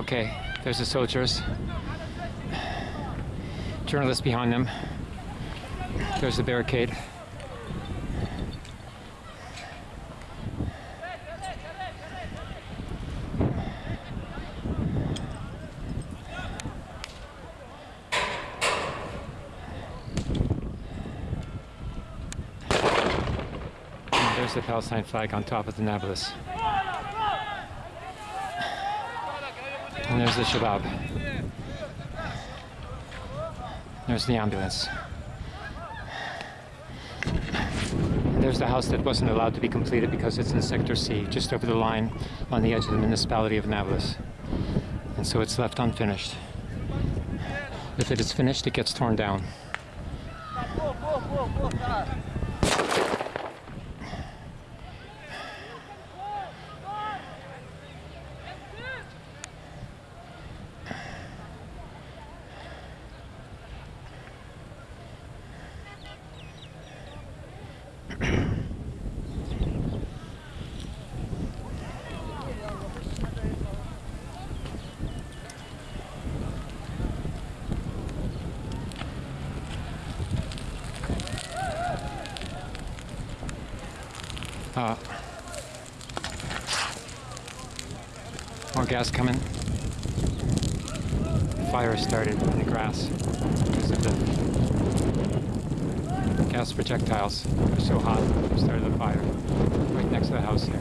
Okay, there's the soldiers. Journalists behind them. There's the barricade. There's the Palestine flag on top of the Nablus. And there's the Shabab. There's the ambulance. And there's the house that wasn't allowed to be completed because it's in Sector C, just over the line on the edge of the municipality of Nablus. And so it's left unfinished. If it is finished, it gets torn down. Uh, more gas coming. Fire started in the grass because of the gas projectiles. They're so hot, started the fire right next to the house here.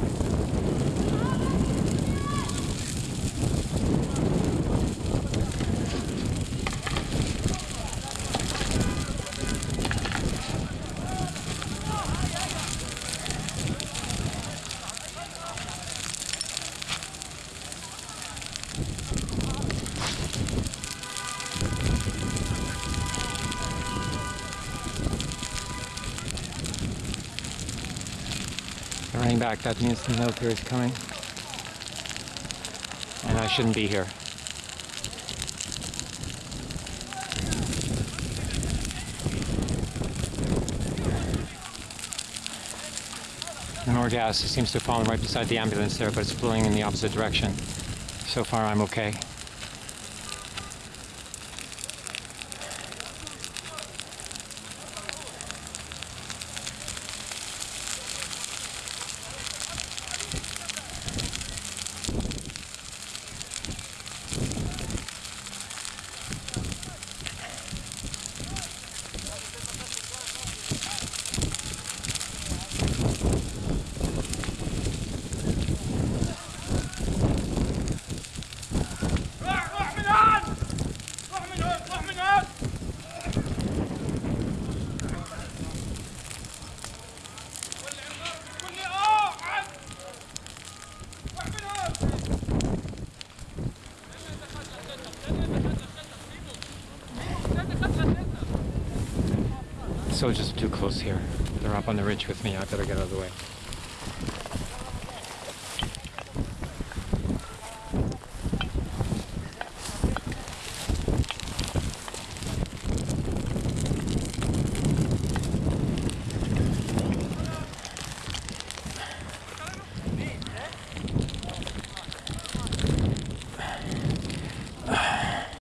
Running back. That means the military is coming. And I shouldn't be here. And more gas. Seems to have fallen right beside the ambulance there, but it's blowing in the opposite direction. So far, I'm okay. Soldiers are too close here. They're up on the ridge with me. I better get out of the way.